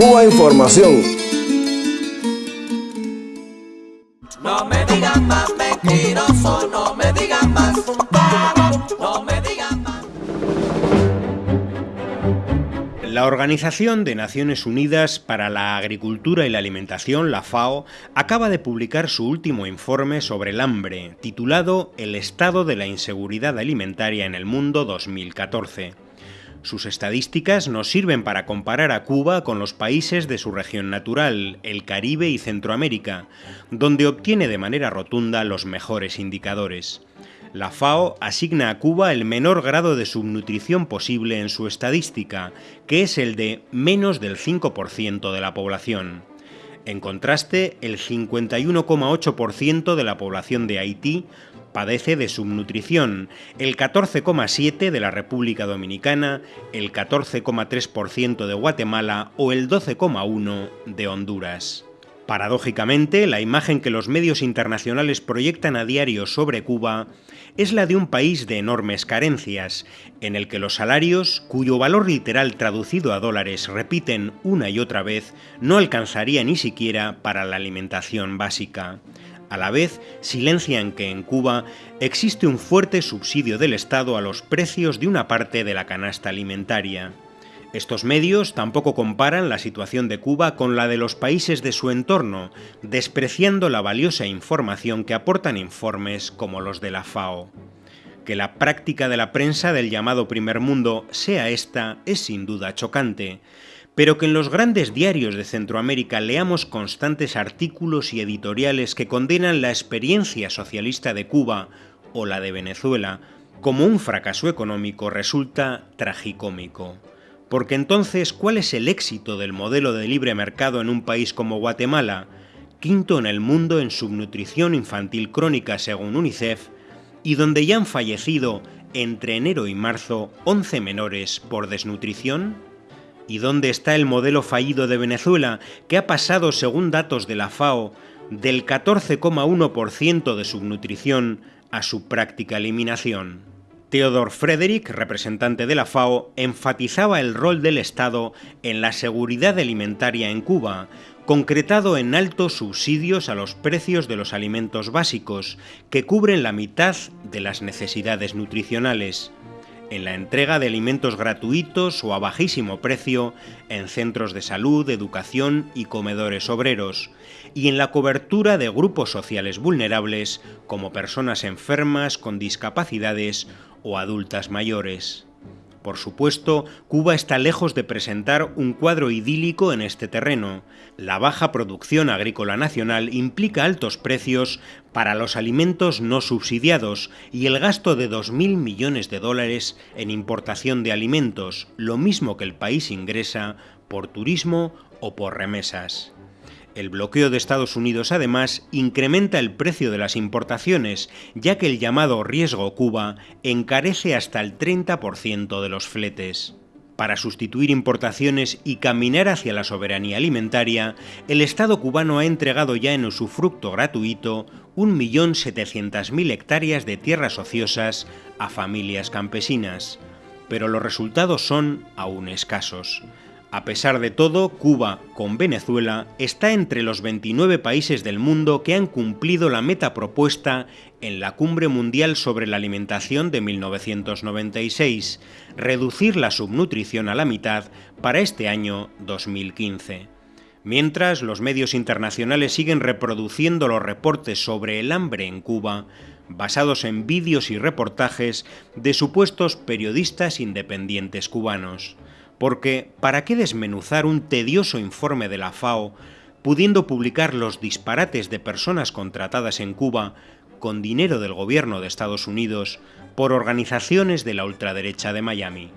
Cuba Información. No me digan más mentiroso, no me digan más no me digan más. La Organización de Naciones Unidas para la Agricultura y la Alimentación, la FAO, acaba de publicar su último informe sobre el hambre, titulado El estado de la inseguridad alimentaria en el mundo 2014. Sus estadísticas nos sirven para comparar a Cuba con los países de su región natural, el Caribe y Centroamérica, donde obtiene de manera rotunda los mejores indicadores. La FAO asigna a Cuba el menor grado de subnutrición posible en su estadística, que es el de menos del 5% de la población. En contraste, el 51,8% de la población de Haití padece de subnutrición, el 14,7% de la República Dominicana, el 14,3% de Guatemala o el 12,1% de Honduras. Paradójicamente, la imagen que los medios internacionales proyectan a diario sobre Cuba es la de un país de enormes carencias, en el que los salarios, cuyo valor literal traducido a dólares repiten una y otra vez, no alcanzaría ni siquiera para la alimentación básica. A la vez, silencian que en Cuba existe un fuerte subsidio del Estado a los precios de una parte de la canasta alimentaria. Estos medios tampoco comparan la situación de Cuba con la de los países de su entorno, despreciando la valiosa información que aportan informes como los de la FAO. Que la práctica de la prensa del llamado primer mundo sea esta es sin duda chocante, pero que en los grandes diarios de Centroamérica leamos constantes artículos y editoriales que condenan la experiencia socialista de Cuba o la de Venezuela como un fracaso económico resulta tragicómico. Porque entonces, ¿cuál es el éxito del modelo de libre mercado en un país como Guatemala, quinto en el mundo en subnutrición infantil crónica según UNICEF, y donde ya han fallecido entre enero y marzo 11 menores por desnutrición? ¿Y dónde está el modelo fallido de Venezuela, que ha pasado, según datos de la FAO, del 14,1% de subnutrición a su práctica eliminación? Theodor Frederick, representante de la FAO, enfatizaba el rol del Estado en la seguridad alimentaria en Cuba, concretado en altos subsidios a los precios de los alimentos básicos, que cubren la mitad de las necesidades nutricionales en la entrega de alimentos gratuitos o a bajísimo precio en centros de salud, educación y comedores obreros, y en la cobertura de grupos sociales vulnerables como personas enfermas con discapacidades o adultas mayores. Por supuesto, Cuba está lejos de presentar un cuadro idílico en este terreno. La baja producción agrícola nacional implica altos precios para los alimentos no subsidiados y el gasto de 2.000 millones de dólares en importación de alimentos, lo mismo que el país ingresa por turismo o por remesas. El bloqueo de Estados Unidos además incrementa el precio de las importaciones, ya que el llamado riesgo Cuba encarece hasta el 30% de los fletes. Para sustituir importaciones y caminar hacia la soberanía alimentaria, el Estado cubano ha entregado ya en usufructo gratuito 1.700.000 hectáreas de tierras ociosas a familias campesinas, pero los resultados son aún escasos. A pesar de todo, Cuba, con Venezuela, está entre los 29 países del mundo que han cumplido la meta propuesta en la Cumbre Mundial sobre la Alimentación de 1996, reducir la subnutrición a la mitad para este año 2015. Mientras los medios internacionales siguen reproduciendo los reportes sobre el hambre en Cuba, basados en vídeos y reportajes de supuestos periodistas independientes cubanos porque ¿para qué desmenuzar un tedioso informe de la FAO pudiendo publicar los disparates de personas contratadas en Cuba con dinero del gobierno de Estados Unidos por organizaciones de la ultraderecha de Miami?